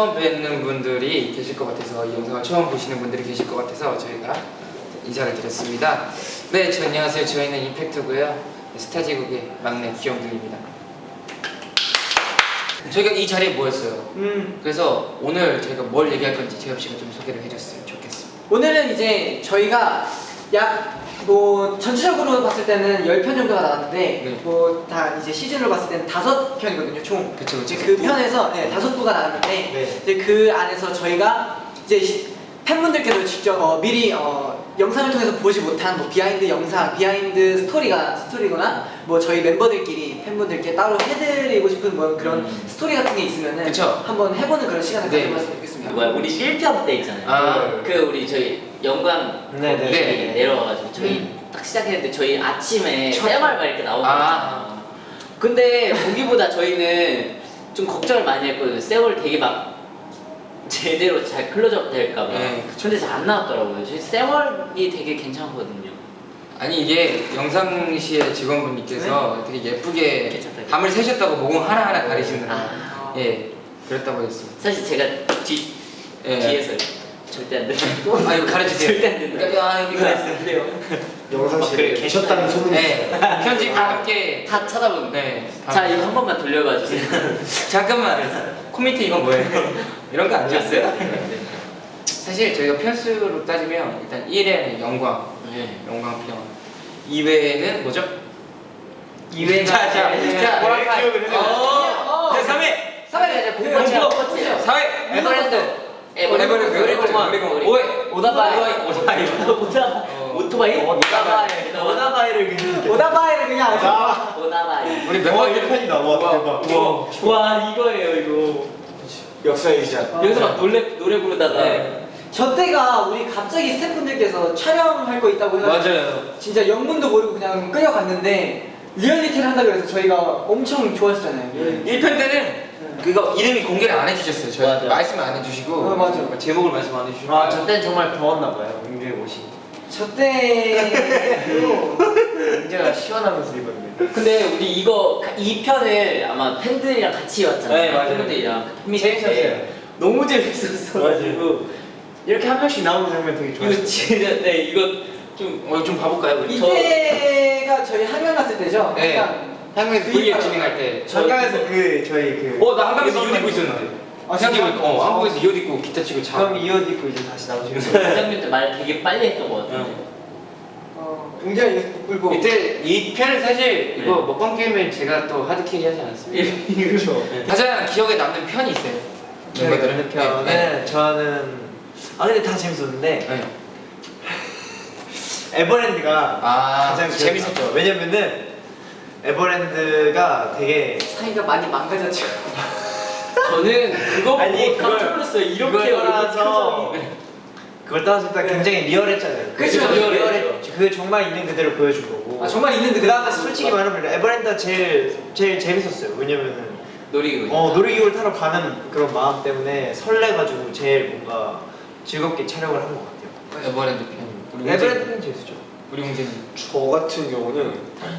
처음 뵙는 분들이 계실 것 같아서 이 영상을 처음 보시는 분들이 계실 것 같아서 저희가 인사를 드렸습니다. 네, 저 안녕하세요. 저희는 임팩트고요. 스타지국의 막내 귀염둥입니다. 저희가 이 자리에 모였어요. 음, 그래서 오늘 저희가 뭘 얘기할 건지 재엽 씨가 좀 소개를 해줬으면 좋겠습니다. 오늘은 이제 저희가 약 뭐 전체적으로 봤을 때는 10편 정도가 나왔는데 네. 뭐다 이제 시즌으로 봤을 때는 다섯 편이거든요 총. 그쵸, 그쵸. 그 편에서 네, 다섯 부가 나왔는데 네. 이제 그 안에서 저희가 이제 시- 팬분들께도 직접 어, 미리 어, 영상을 통해서 보지 못한 뭐 behind 영상, behind 스토리가 스토리거나 뭐 저희 멤버들끼리 팬분들께 따로 해드리고 싶은 뭐 그런 음. 스토리 같은 게 있으면은 그쵸. 한번 해보는 그런 시간을 네. 가져봤으면 좋겠습니다. 뭐야 우리 1편 때 있잖아요 아. 그 우리 저희 영광 네네. 거기 네. 내려와가지고 저희 딱 시작했는데 저희 아침에 첫- 쌩얼 이렇게 나오고 아. 근데 거기보다 저희는 좀 걱정을 많이 했거든요 쌩얼 되게 막 제대로 잘 클로즈업 될까봐 네, 근데 잘 안 나왔더라고요 저희 쌩얼이 되게 괜찮거든요 아니 이게 영상시의 직원분께서 되게 예쁘게 괜찮다. 밤을 새셨다고 모공 하나하나 가리시느라 아. 예 그랬다고 했습니다. 사실 제가 뒤, 예. 뒤에서 절대 안 된다 아 이거 가르치세요. 절대 안 된다 야 여기가 그래요 영상실에 그래. 계셨다는 소문이 네 있어요. 편집과 함께 다 찾아보는 네 자 이거 한 번만 돌려봐 주세요 잠깐만 코미티 이건 뭐예요? 이런 거 안 지었어요? 사실 저희가 편수로 따지면 일단 1회는 영광 네. 영광 편 2회는 뭐죠? 2회가 자, 자, 자. 기억을 해요. 어, 네, 3회! 3회가 이제 공포! 공포 4회! 에버랜드 에버랜드, 에버랜드, 오해. 오다바이 오다바이. 오다 어. 오토바이 오다바이. 오다바이를 그냥. 오다바이를 그냥 아주 아, 오다바이 우리 와, 멤버들 1편이다. 와, 대박. 우와. 와 이거예요 이거 역사의 시작. 여기서 막 노래 노래 부르다가 네. 저 때가 우리 갑자기 스태프분들께서 촬영할 거 있다고 해가지고 맞아요. 진짜 영문도 모르고 그냥 끌려갔는데 리얼리티를 한다고 해서 저희가 엄청 좋아했잖아요 1편 때는 그거 이름이 공개를 안 해주셨어요. 저희 맞아. 말씀 안 해주시고 어, 맞아. 제목을 말씀 안 해주시고 아, 저 때는 정말 더웠나 봐요. 은주의 옷이. 저 때도 은재가 시원하면서 입었는데. 근데 우리 이거 2편을 아마 팬들이랑 같이 왔잖아요 네, 맞아요. 팬분들이랑 재밌었어요. 너무 재밌었어가지고 이렇게 한 명씩 나오는 장면 되게 이거 좋았어요. 진짜 네 이거 좀 어, 좀 봐볼까요? 우리? 이때가 저희 한강 갔을 때죠? 네. 약간 한국에서 그 V앱. 진행할 때 잠깐에서 그 저희 그. 어, 나 한국에서 이옷 입고 있었는데 아, 생각해보니까? 어, 한국에서 이 옷 입고 기타 치고 자 그럼 이 옷 입고 이제 다시 나오시는 그 거예요. 장면 때 말 되게 빨리 했던 것 같아요 어, 굉장히 끌고 이때 이 편을 사실 이거 네. 먹방 게임을 제가 또 하드캐리 하지 않았습니다 그렇죠. 가장 기억에 남는 편이 있어요 멤버들은? 편은 네. 저는 아 근데 다 재밌었는데 네. 에버랜드가 아 가장 재밌었죠. 왜냐면은 에버랜드가 되게 사이가 많이 망가졌죠 저는 그거 보고 아니, 깜짝 놀랐어요 이렇게 표정이. 그걸 떠나서 일단 네. 굉장히 리얼했잖아요. 그쵸, 그게 리얼했죠. 리얼했죠. 그게 정말 있는 그대로 보여준 거고. 아 정말 있는데 그 다음에 솔직히 말하면 에버랜드가 제일 제일 재밌었어요. 왜냐면은 놀이기구 어 놀이기구를 타러 가는 그런 마음 때문에 설레가지고 제일 뭔가 즐겁게 촬영을 한 것 같아요. 에버랜드 편 우리 홍재 에버랜드는 재밌었죠. 우리 홍재는 저 같은 경우는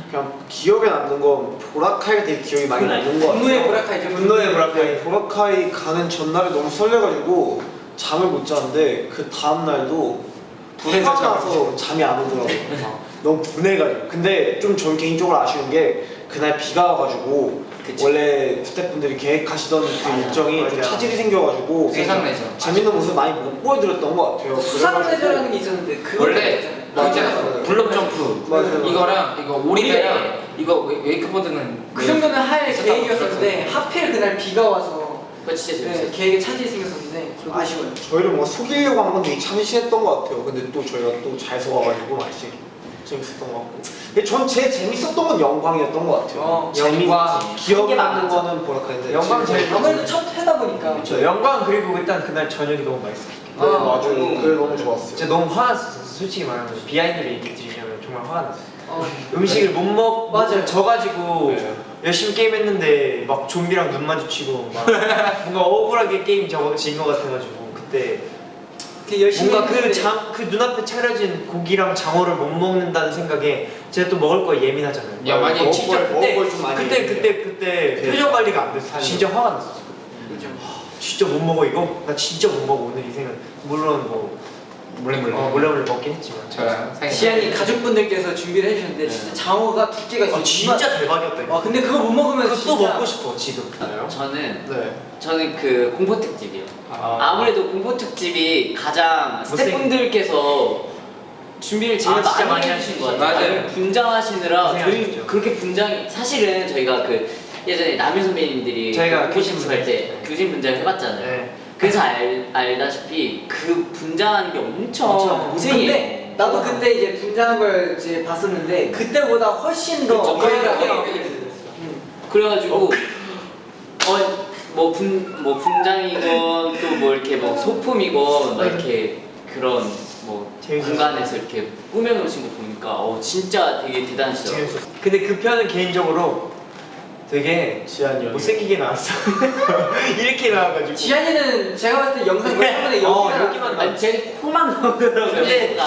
그냥 기억에 남는 건 보라카이 되게 기억이 많이 남는 거 같아요. 분노의 보라카이죠 분노의 보라카이. 보라카이 가는 전날에 너무 설레가지고 잠을 못 잤는데 그 다음 날도 분해서 나서 잠이 안 오더라고요. 막 너무 분해가지고. 근데 좀 전 개인적으로 아쉬운 게 그날 비가 와가지고 그치. 원래 스태프분들이 계획하시던 그 맞아, 일정이 좀 맞아. 차질이 생겨가지고 세상 내죠 재밌는 모습 많이 못 보여드렸던 것 같아요. 수상 그래가지고 레저라는 게 있었는데 원래 맞아요. blob jump 맞아요. 이거랑 이거 오리배랑 이거 웨- 웨이크보드는 그 정도는 할 계획이었었는데. 하필 그날 비가 와서 그거 진짜 네, 재밌었어요 계획에 차질이 생겼었는데 좀 아쉬워요 저희를 뭔가 속이려고 한 건 되게 참신했던 것 같아요. 근데 또 저희가 또 잘 속아가지고 맛이 재밌었던 것 같고. 근데 전 제일 재밌었던 건 영광이었던 것 같아요. 어, 영광. 기억에 남는. 거는 보라카인데 영광 제일 아무래도 첫 회다 보니까 그렇죠. 영광 그리고 일단 그날 저녁이 너무 맛있었기 네, 때문에 맞아요. 음. 그게 너무 좋았어요. 진짜 너무 화났었어. 솔직히 말하면 비하인드를 얘기 드리자면 정말 화가 났어요. 어, 음식을 못 먹, 맞아요. 져가지고 네. 열심히 게임했는데 막 좀비랑 눈 마주치고 막 뭔가 억울하게 게임 저진것 같아가지고 그때 열심히 뭔가 그 장 그 눈앞에 차려진 고기랑 장어를 못 먹는다는 생각에 제가 또 먹을 거 예민하잖아요. 야, 많이 먹을 진짜 걸- 그때 먹을 걸좀 많이 그때. 그때 그때 표정 관리가 안 돼서 진짜 화가 났어. 진짜 못 먹어 이거? 나 진짜 못 먹어 오늘 이 생각. 물론 뭐 몰래 몰래. 어, 몰래 몰래 먹긴 했지만. 저랑. 지안이 가족분들께서 준비를 해주셨는데 진짜 장어가 두께가 아, 진짜 대박이었다. 이거. 와 근데 그거 못 먹으면 그거 또 진짜 먹고 싶어 지금. 저는 네. 저는 그 공포 특집이요. 아. 아무래도 공포 특집이 가장 스태프분들께서 준비를 제일 아, 진짜 많이 많이 하신 것. 같아요. 맞아요. 분장하시느라 저희. 그렇게 분장 사실은 저희가 그 예전에 남일 선배님들이 저희가 그 교신 할때 분장. 교신 분장 해봤잖아요. 네. 그래서 알, 알다시피 그 분장하는 게 엄청, 엄청 고생이에요. 근데 나도 그때 이제 분장한 걸 이제 봤었는데 그때보다 훨씬 더 그쵸, 저희가 거의 더- 거의 음. 그래가지고 어 뭐 분, 뭐 분장이건 또 뭐 이렇게 뭐 소품이건 막 이렇게 그런 뭐. 공간에서 이렇게 꾸며놓으신 거 보니까 어 진짜 되게. 재밌었어. 근데 그 편은 개인적으로 되게 지한이 형. 못생기게 나왔어. 이렇게 나와가지고. 지안이는 제가 봤을 때 영상 볼 때마다 어, 여기만 아니 제 코만 나오더라고요. 근데.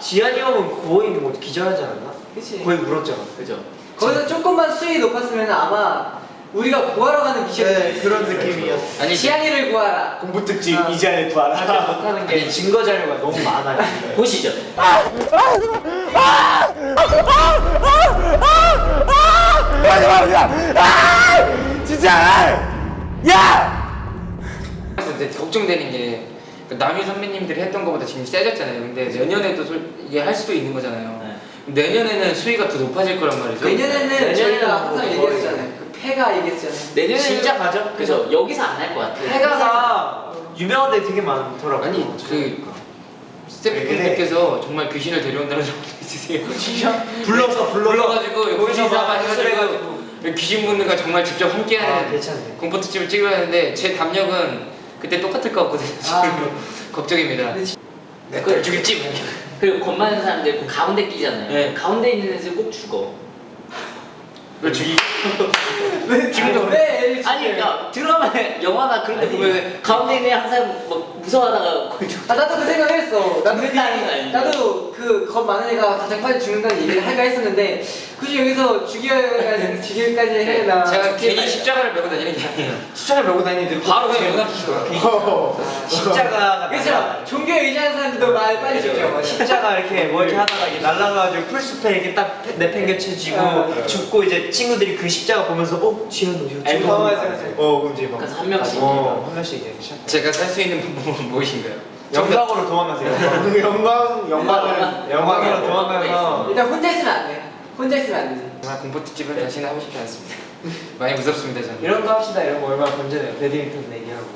지한이 형은 거의 뭐 기절하지 않았나? 그치 거의 울었잖아. 그죠? 거기서 조금만 수위 높았으면 아마 우리가 구하러 가는 미션이 네, 그런 느낌이었어. 아니 지안이를 구하라 공부 특집 아. 이지한의 부활. 하지 못하는 게 증거 자료가 너무 많아요. 보시죠. 근데 걱정되는 게그 남희 선배님들이 했던 것보다 지금 세졌잖아요. 근데 내년에도 솔- 이게 할 수도 있는 거잖아요. 내년에는 수위가 더 높아질 거란 말이죠. 내년에는 내년에는 저희가 뭐 항상 얘기했잖아요 그 폐가 얘기했잖아요 내년에 진짜 가죠? 그죠? 여기서 안할것 같아요. 해가가 유명한 데 되게 많더라고요. 아니 그 스태프분들께서 정말 귀신을 데려온다는 소리 있으세요? 진짜? 불러서 불러서 불러가지고 거기서 귀신사바 막 해가지고 해가지고. 귀신 분들과 정말 직접 아, 함께하는 괜찮네. 공포 특집을 찍어야 하는데 제 담력은 그때 똑같을 것 같거든요. 아. 걱정입니다. 내딸 죽일지. 그리고 겁 많은 사람들 그 가운데 끼잖아요. 네. 가운데 있는 애들 꼭 죽어. 왜 죽이? 왜 지금도- 왜 아니? 그러니까 드라마 영화나 그런 데. 보면 가운데 있는 애 항상 막 무서워하다가 거의 죽- 아 나도 그 생각했어. 나도 그, 아니에요? 나도 그겁 많은 애가 가장 빨리 죽는다는 얘기를 할까 했었는데 굳이 여기서 죽여야 죽일까지 해야 되나? 제가 괜히 십자가를 메고 다니는 게 아니에요. 십자가 메고 다니는 애들 바로 그냥 연락 주시더라고요. 어. 십자가가 그렇죠. 종교에 의지하는 사람들도 많이 빨리 죽죠. 십자가 이렇게 뭐 이렇게 하다가 이게 날라가가지고 풀숲에 이렇게 딱 내팽개쳐지고 아, 죽고 이제 친구들이 그 십자가 보면서 어? 지현 너 이거 아, 지금 맞아, 맞아. 어 그럼 이제 막 그래서 한 명씩. 어, 한 명씩 이제 시작 제가 살 수 있는 방법은 무엇인가요? 영광으로 도망가세요 영광 영광을 영광으로 도망가서 일단 혼자 있으면 안 돼. 혼자 있으면 안 되지. 정말 공포 특집은 다시는 하고 싶지 않습니다. 많이 무섭습니다 저는. 이런 거 합시다 이런 거 얼마나 건전해요 배드민턴 내기하고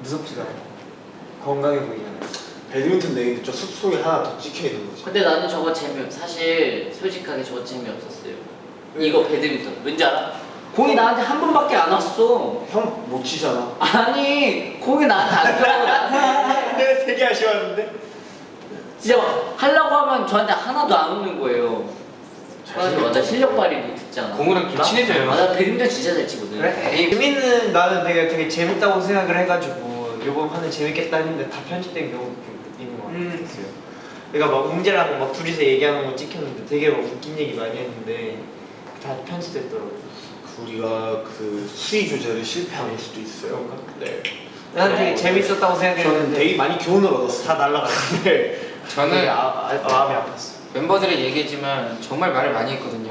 무섭지도 않고 건강해 보이잖아요 배드민턴 내기인데 저 숲속에 하나 더 찍혀 있는 거지. 근데 나는 저거 재미없. 사실 솔직하게 저거 재미없었어요. 이거 배드민턴 왠지 알아? 공이 나한테 한 번밖에 안 왔어. 형 못 치잖아. 아니 공이 나한테 안나 내가 되게 아쉬웠는데 진짜 하려고 하면 저한테 하나도 안 오는 거예요. 그래가지고 나 실력 발휘도 듣지 않아. 공우랑 좀 친해져요. 아, 나 배드민턴 진짜 잘 치거든. 그래? 재밌는 나는 되게 되게 재밌다고 생각을 해가지고 요번 판은 재밌겠다 했는데 다 편집된 경우도 좀 있는 것 같아요 음. 그러니까 막 웅재랑 막 둘이서 얘기하는 거 찍혔는데 되게 막 웃긴 얘기 많이 했는데 다 편집됐더라고요 우리가 그 수위 조절을 실패한 걸 수도 있어요. 네. 나는 되게 재밌었다고 저는 생각했는데 되게 많이 교훈을 얻었어요. 다 날라갔는데 되게 저는 아, 아, 마음이 아팠어 멤버들의 얘기했지만 정말 말을 많이 했거든요.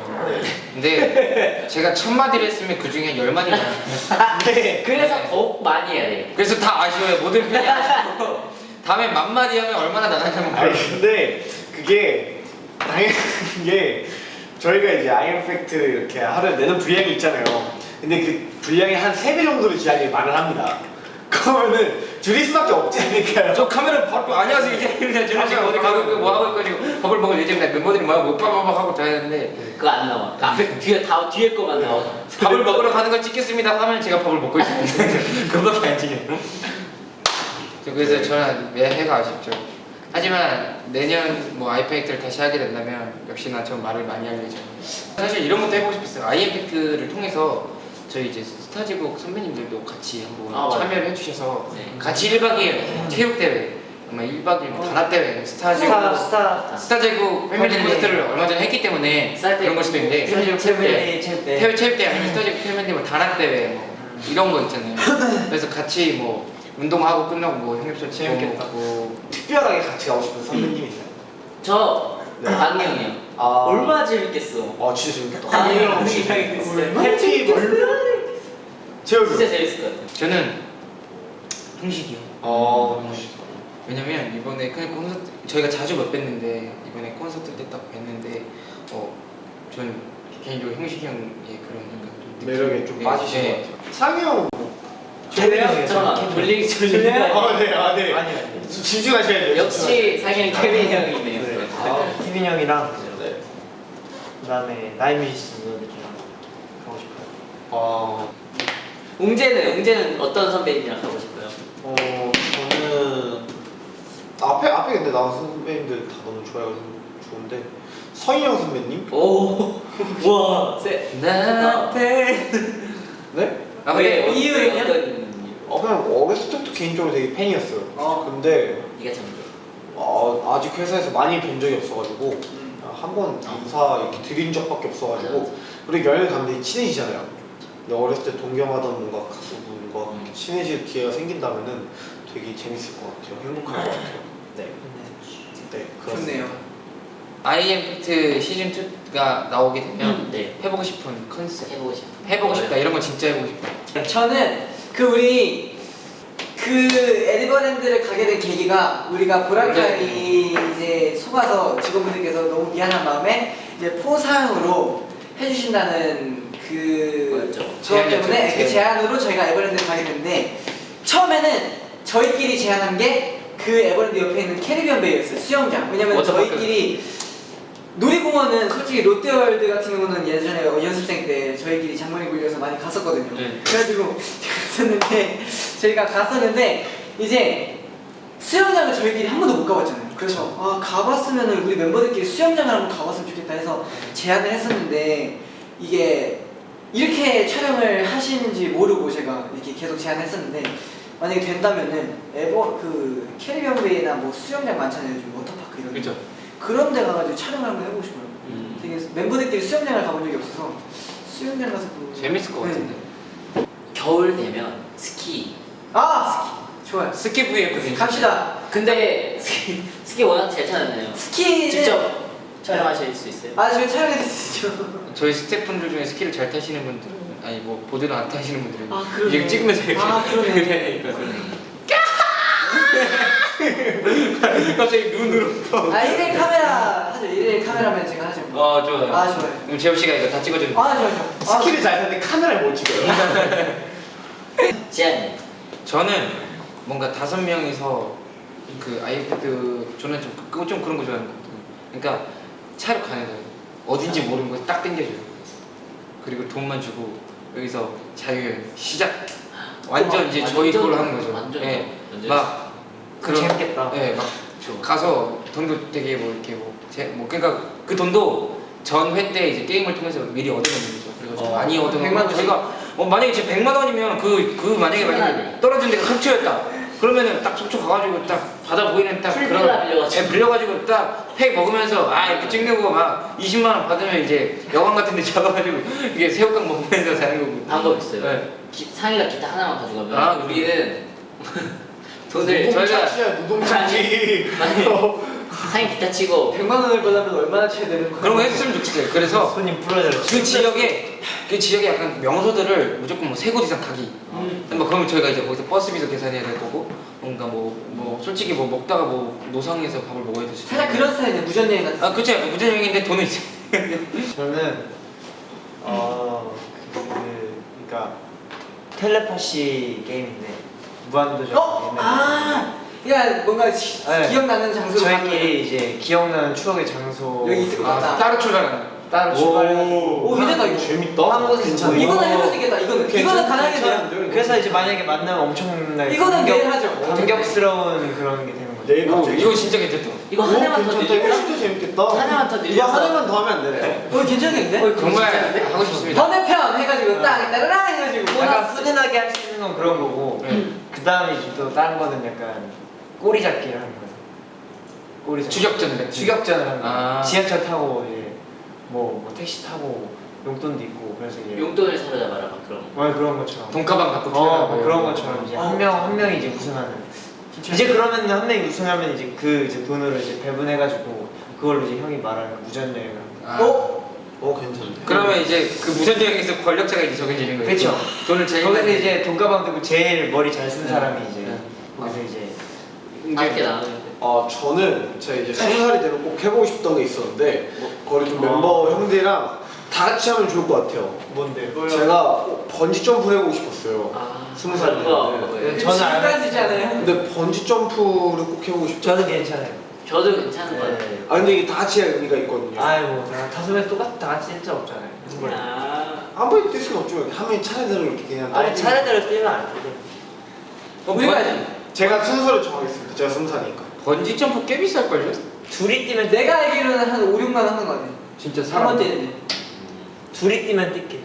근데 제가 천 마디를 했으면 그 중에 열 마디만. 네. 그래서 더욱 많이 해야 돼. 그래서 다 아쉬워요. 모든 편이 아쉬워. 다음에 만 마디 하면 얼마나 나갈지 한번 아니. 근데 그게 당연한 게 저희가 이제 아이엠팩트 이렇게 하루에 내는 분량이 있잖아요. 근데 그 분량의 한세배 정도를 지한이 말을 합니다. 그러면은 줄일 수밖에 없지 않을까요? 저 카메라 바로 안녕하세요 이제 이제 저는 지금 어디 가고 있고 뭐 하고 있고 지금 밥을 먹을 예정인데 멤버들이 막 빠바박 하고 자야 되는데 그거 안 나와. 그 앞에 뒤에 다 뒤에 거만 나와. 밥을 먹으러 가는 걸 찍겠습니다 하면 제가 밥을 먹고 있습니다. 그거밖에 안 찍혀요. 저 그래서 저는 매해가 아쉽죠. 하지만 내년 뭐 아이엠팩트를 다시 하게 된다면 역시나 전 말을 많이 할 예정입니다. 사실 이런 것도 해보고 싶었어요. 아이엠팩트를 통해서 저희 이제 스타제국 선배님들도 같이 한번 아. 참여를 해주셔서 네. 같이 1박 2일 체육대회 정말 1박 2일 단합 대회 스타 제국 스타 스타 스타 제국 패밀리. 콘서트를 얼마 전에 했기 때문에 그런 걸 수도 있는데 패밀리 네. 체육대 태회 체육대 아니면 스타 제국 패밀리 뭐 단합 대회 뭐 이런 거 있잖아요. 그래서 같이 뭐 운동하고 끝나고 뭐 형님들 재밌겠다. 뭐 특별하게 같이 가고 싶은 선배님 있어요? 저 네. 강영이요. 아, 얼마나 재밌겠어. 아 진짜 재밌겠다. 강영이랑 혹시 있어요? 팬티 제가 진짜 재밌을 것 같아요. 저는 형식이요. 어, 왜냐면 이번에 그냥 콘서트 저희가 자주 못 뵀는데 이번에 콘서트 때 딱 뵀는데 어전 개인적으로 형식이 형의 그런 약간 좀 느낌- 매력에 좀 네, 빠지신 네. 것 같아요. 상이 형. 케빈 잠깐만 돌리기 돌리기. 아, 네, 아, 네. 아니 아니 역시 집중하셔야 돼요. 상현 케빈 형이네요. 네. 아, 케빈 형이랑 네. 그다음에 나이 뮤지션 분들이랑 가고 싶어요 아, 웅재는 웅재는 어떤 선배님이랑 가고 싶어요? 어, 저는 앞에 앞에 근데 나온 선배님들 다 너무 좋아요. 좋은데 서인영 선배님? 오, 와, 세. 나한테 네? 아 왜 이유는요? 어떤 어, 그냥 어렸을 때부터 개인적으로 되게 팬이었어요. 어. 근데 네가 참 어, 아직 회사에서 많이 뵌 적이 없어가지고 음. 한번 인사 이렇게 드린 적밖에 없어가지고 우리 여행 갔는데 친해지잖아요. 근데 어렸을 때 동경하던 뭔가 가수분과 음. 친해질 기회가 생긴다면은 되게 재밌을 것 같아요. 행복할 것 같아요. 네, 네, 그렇습니다. 좋네요. 아이엠팩트 시즌 2가 나오게 되면 음, 네. 해보고 싶은 컨셉 해보고 싶어. 해보고 싶다 이런 거 진짜 해보고 싶다. 저는 그 우리 그 에드버랜드를 가게 된 계기가 우리가 보라카이 이제 속아서 직원분들께서 너무 미안한 마음에 이제 포상으로 해주신다는 그? 그것 때문에 그 제안. 제안으로 저희가 에버랜드를 가게 됐는데 처음에는 저희끼리 제안한 게 그 에버랜드 옆에 있는 캐리비안 베이였어요 수영장 왜냐면 워터파크. 저희끼리 놀이공원은 솔직히 롯데월드 같은 경우는 예전에 연습생 때 저희끼리 잔머리 굴려서 많이 갔었거든요. 네. 그래가지고 갔었는데 저희가 갔었는데 이제 수영장을 저희끼리 한 번도 못 가봤잖아요. 그래서 아 가봤으면 우리 멤버들끼리 수영장을 한번 가봤으면 좋겠다 해서 제안을 했었는데 이게 이렇게 촬영을 하시는지 모르고 제가 이렇게 계속 제안했었는데 만약에 된다면은 에버 그 캐리비안 베이나 뭐 수영장 많잖아요. 요즘 워터파크 이런 데. 그렇죠. 그런 데 가가지고 촬영을 한번 해보고 싶어요. 음. 되게 멤버들끼리 수영장을 가본 적이 없어서 수영장 가서 그... 재밌을 것 같은데. 겨울 되면 스키. 아 좋아요. 스키 V앱 괜찮아요. 갑시다. 근데 스키, 스키 워낙 잘 타잖아요. 스키는 직접 촬영하실 수 있어요? 아 저희 촬영했었죠. 저희 스태프분들 중에 스키를 잘 타시는 분들은 아니 뭐 보드는 안 타시는 분들은 아, 그러네. 이게 찍으면서 이렇게 아, 그러네. 그러니까. 갑자기 눈으로 아 1일 카메라 하죠. 1일 카메라맨 제가 하죠. 아 좋아요 아 좋아요. 그럼 재호 씨가 이거 다 찍어주는 아 좋아요. 좋아요. 아, 스키를 잘 타는데 카메라를 못 찍어요. 지안님. 저는 뭔가 다섯 명이서 그 아이패드 저는 좀, 그- 좀 그런 거 좋아하는 것 같아요 그러니까 차로 가는 거예요 어딘지 모르는 거 딱 땡겨줘요 그리고 돈만 주고 여기서 자유여행 시작 완전 이제 저희 걸로 하는 거죠 완전 예. 완전 막 그런 재밌겠다. 예, 막 좋아. 가서 돈도 되게 뭐 이렇게 뭐, 제, 뭐 그러니까 그 돈도 전 회 때 이제 게임을 통해서 미리 얻어놓는 거죠. 그래가지고 어, 많이 얻어놓으면 100만 원씩? 저희가 어, 만약에 지금 100만 원이면 그, 그 만약에 만약에 신나네. 떨어진 데가 속초였다. 그러면은 딱 속초 가가지고 딱 바다 보이는 딱 풀빌라 빌려가지고. 예, 빌려가지고 딱 팩 먹으면서 아 이렇게 찍는 거 막 20만 원 받으면 이제 여관 같은 데 잡아가지고 이게 새우깡 먹으면서 자는 거고. 방법 있어요. 네. 기, 상이가 기타 하나만 가져가면 아, 우리는 돈을 노동자치야 노동자치. 상이 기타 치고 100만 원을 받으면 얼마나 쳐야 되는 거야? 그런 거 했으면 좋겠어요. 그래서 손님 풀어줘요 그 지역에 그 지역에 약간 명소들을 무조건 뭐 세 곳 이상 가기. 음. 뭐 그러면 저희가 이제 거기서 버스비도 계산해야 될 거고 뭔가 뭐뭐 솔직히 뭐 먹다가 뭐 노상에서 밥을 먹어야 될 수도 살짝. 그런 스타일이네 무전여행 같은. 아 약간 무전여행인데 돈은 이제 저는 어 그, 그러니까 텔레파시 게임인데 무한도전 어? 아, 야 뭔가 시- 네. 기억나는 장소로 저희끼리 이제 기억나는 추억의 장소 여기 있을 것 아, 같다. 따로 출발하는 따로 출발해가지고 오, 괜찮다, 이거. 재밌다. 한 곳에서 괜찮다. 뭐 이거는 해볼 수 있겠다. 이거는 이거는 가능하게 돼요. 그래서 이제 만약에 만나면 엄청나게 이거는 매일 하죠. 감격스러운 그런 게되 는 거죠 오, 갑자기. 이거 진짜 괜찮다. 이거 오, 하나만 더 괜찮다. 늘릴까? 훨씬 더 재밌겠다. 하나만 더 이거 늘려서. 하나만 더 하면 안 되나요? 어 괜찮겠는데? 정말 하고 싶습니다. 번외편 해가지고 딱 따라랑 해가지고 약간 훈훈하게 할 수 있는 건 그런 거고 네. 그 다음에 이제 또 다른 거는 약간 꼬리 잡기를 하는 거예요. 꼬리 잡기. 추격전 같은 추격전을 하는 거예요. 아. 지하철 타고 이제 뭐, 뭐 택시 타고 용돈도 있고 그래서 이제 용돈을 사로잡아라 막 그런 거. 뭐 그런 것처럼 돈가방 갖고 어, 뭐 그런 것처럼 이제 어. 한명 한 명이 이제 우승하는 이제 그러면 한 명이 우승하면 이제 그 이제 돈으로 이제 배분해가지고 그걸로 이제 형이 말하는 무전 여행을 아. 어? 어 괜찮네. 그러면 이제 그 무전여행에서 권력자가 이제 정해지는 거예요. 그쵸. 돈을 제일 거기서 많이- 이제 돈가방 들고 제일 머리 잘쓴 네. 사람이 이제 네. 거기서 이제 짧게 나누는데. 어 저는 제가 이제 스무 살이 되면 꼭 해보고 싶던 게 있었는데 거기 좀 멤버 형들이랑 다 같이 하면 좋을 것 같아요. 뭔데? 제가 꼭 번지 점프를 해보고 싶었어요. 아, 스무 살. 그거예요. 네, 저는 안 지금까지잖아요. 근데 번지 점프를 꼭 해보고 싶죠. 저는 괜찮아요. 저도 괜찮은 것 같아요. 아 근데 이게 다 같이 해야 의미가 있거든요. 아이 뭐다 다섯 명 똑같이 다 같이 쓸수 없잖아요. 아, 한 번에 뛸 수는 없죠. 한 명이 차례대로 이렇게 그냥 아니 차례대로 뛰면 안 돼. 어, 우리가 번- 제가 순서를 정하겠습니다. 제가 스무 살이니까. 번지 점프 꽤 비쌀걸요? 둘이 뛰면 내가 알기로는 한 5, 6만 원 하는 거 같아. 진짜 한 사람 번 뛰는데. 둘이 뛰면 뛸게.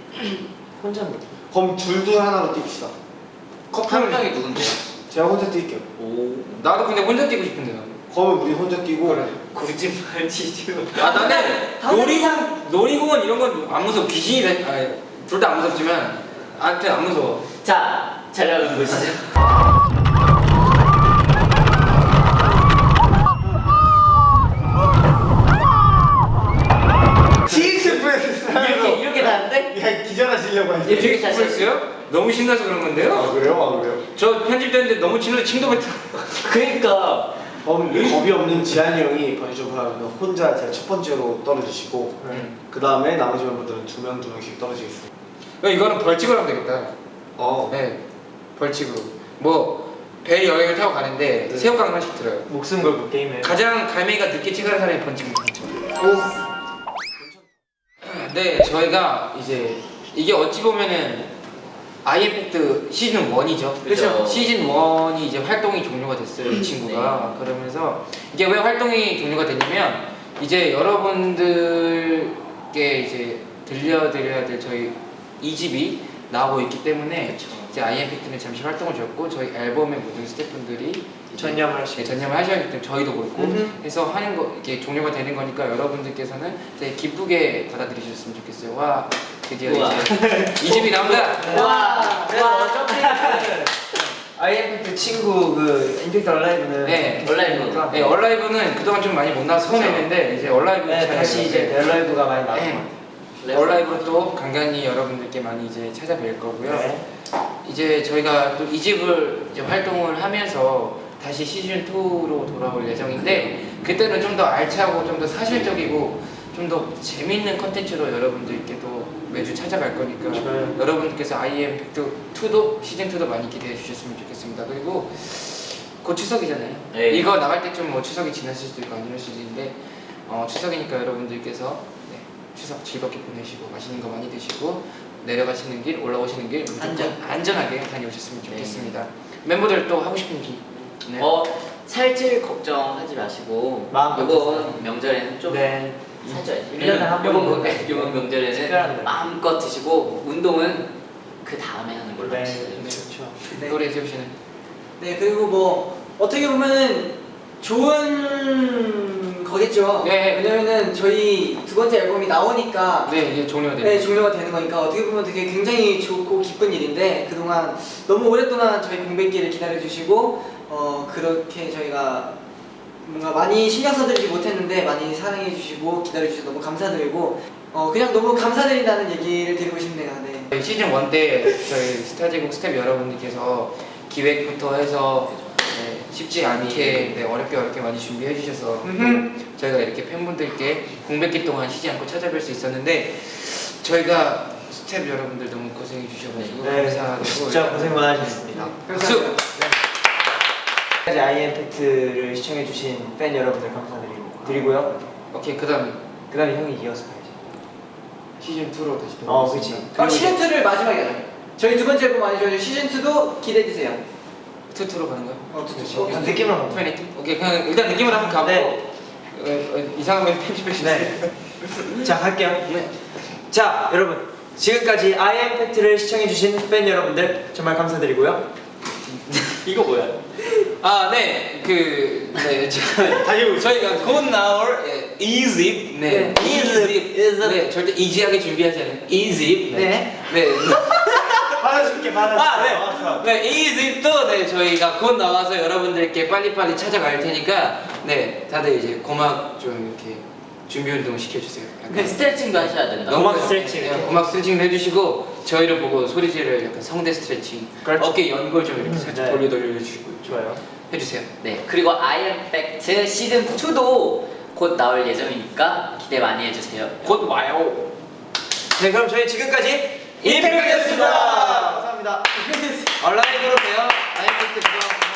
혼자 못. 뛰. 그럼 둘둘 하나로 뜁시다. 커플 한 명이 누군데요? 제가 혼자 뛸게요. 오. 나도 근데 혼자 뛰고 싶은데 나. 그러면 우리 혼자 뛰고 그래. 굳이 말지 지금. 아 나는 다른 놀이공 놀이공원 이런 건 안 무서워 귀신이 둘다 안 무섭지만 아무튼 안 무서워. 자, 촬영 보시죠. TX 프레스 이렇게 이렇게 다는데? 야 이렇게 되게 다시 스트레스요? 너무 신나서 그런 아 건데요. 그래요? 아 그래요? 저 편집되는데 너무 친해서 침도 뱉어. 그러니까 그럼 겁이 없는 지한이 형이 번지점프 하면 혼자 제가 첫 번째로 떨어지시고 음. 그 다음에 나머지 멤버들은 두 명 두 명씩 떨어지겠습니다. 이거는 벌칙으로 하면 되겠다. 어. 네, 벌칙으로. 뭐 배 여행을 타고 가는데 네. 새우깡 하나씩 들어요. 목숨 걸고 게임해. 가장 갈매기가 늦게 체크하는 사람이 받죠. 네, 저희가 이제 이게 어찌 보면은 아이엠팩트 시즌 1이죠. 그렇죠. 시즌 1이 이제 활동이 종료가 됐어요, 이 친구가. 그러면서 이게 왜 활동이 종료가 됐냐면 이제 여러분들께 이제 들려드려야 될 저희 2집이 나오고 있기 때문에 이제 아이엠팩트는 잠시 활동을 줬고 저희 앨범의 모든 스태프분들이 전념을 하시고. 네, 전념을 하셔야 하기 때문에 저희도 그렇고 음흠. 해서 하는 거 이게 종료가 되는 거니까 여러분들께서는 되게 기쁘게 받아들이셨으면 좋겠어요. 와 드디어 우와. 이제 이 집이 나온다. 와. 어차피 IMF 친구 그 임팩트 얼라이브는 네. 얼라이브. 네, 얼라이브는 그동안 좀 많이 못 나와서 서운했는데 이제 얼라이브 네, 잘 다시 이제 얼라이브가 많이 것 네. 같아요. 얼라이브로 또 간간히 여러분들께 많이 이제 찾아뵐 거고요. 네. 이제 저희가 또 이 집을 이제 활동을 하면서 다시 시즌 2로 돌아올 예정인데 그때는 좀 더 알차고 좀 더 사실적이고 좀 더 재밌는 컨텐츠로 여러분들께 또 매주 찾아갈 거니까 좋아요. 여러분께서 IM 팩트 2도 시즌 2도 많이 기대해 주셨으면 좋겠습니다. 그리고 곧 추석이잖아요. 네. 이거 나갈 때쯤 뭐 추석이 지났을 수도 있고 수도 있는데 어, 추석이니까 여러분들께서 네, 추석 즐겁게 보내시고 맛있는 거 많이 드시고 내려가시는 길 올라오시는 길 무조건 안전. 안전하게 다녀오셨으면 좋겠습니다. 멤버들 또 하고 싶은 얘기 네. 어, 살찔 걱정하지 마시고 마음 이번 명절에는 좀 네. 살쪄야지. 일년에 한 이번 번은 명- 이번 명절에는. 마음껏 드시고 운동은 그 다음에 하는 걸로 네. 하시죠. 그렇죠. 네. 노래 세우 씨는 네 그리고 뭐 어떻게 보면은 좋은 거겠죠. 네. 왜냐면은 저희 두 번째 앨범이 나오니까 네 이제 종료가 네, 돼요. 종료가 되는 거니까 어떻게 보면 되게 굉장히 좋고 기쁜 일인데 그동안 너무 오랫동안 저희 공백기를 기다려 주시고 어 그렇게 저희가 뭔가 많이 신경 써드리지 못했는데 많이 사랑해 주시고 기다려 주셔서 너무 감사드리고 어 그냥 너무 감사드린다는 얘기를 드리고 싶네요. 네. 저희 시즌 1 때 저희 스타제국 스텝 여러분들께서 기획부터 해서 네, 쉽지 않게 네, 어렵게 어렵게 많이 준비해 주셔서. 저희가 이렇게 팬분들께 공백기 동안 쉬지 않고 찾아뵐 수 있었는데 저희가 스텝 여러분들 너무 고생해 주셔가지고 네. 감사하고 진짜 고생 많으셨습니다. 박수! 까지 IMFACT를 시청해 주신 팬 여러분들 감사드리고 드리고요. 오케이 그 다음 그 다음에 형이 이어서 가야지. 시즌 2로 다시 어, 돌아오겠습니다. 그치. 그럼 시즌 2를 마지막에 하죠. 저희 두 번째 앨범 아니죠? 시즌 2도 기대해 주세요. two two로 가는 거야? 어, two, 그렇지. two. 어, 느낌으로 가면 투애니티? 오케이 그냥 일단 느낌으로 한번 가고 네. 어, 어, 이상하면 편집해 주세요. 네. 자, 갈게요. 네. 자, 여러분. 지금까지 IMFACT를 시청해주신 팬 여러분들 정말 감사드리고요. 이거 뭐야? 아, 네, 그, 네, 저. 저희가 곧 나올 예, 이집, 네, 네, 이집, 이집. 네, 절대 이지하게 준비하지 않아요. 이집, 네. 네, 받아줄게 받아줄게. 아, 네. 네, 이집도 네 저희가 곧 나와서 여러분들께 빨리빨리 찾아갈 테니까, 네, 다들 이제 고막 좀 이렇게 준비 운동 시켜주세요. 그 스트레칭도 하셔야 된다. 고막 스트레칭 네. 고막 스트레칭도 해주시고 저희를 보고 소리 지를 약간 성대 스트레칭, 그렇죠. 어깨 연골 좀 이렇게 살짝 네. 돌려 돌려 주시고 좋아요. 해주세요. 네, 그리고 아이엠팩트 시즌 2도 곧 나올 예정이니까 기대 많이 해주세요. 곧 와요. 네, 그럼 저희 지금까지 임팩트였습니다. 감사합니다. 온라인으로 봬요. 아이팩트 그럼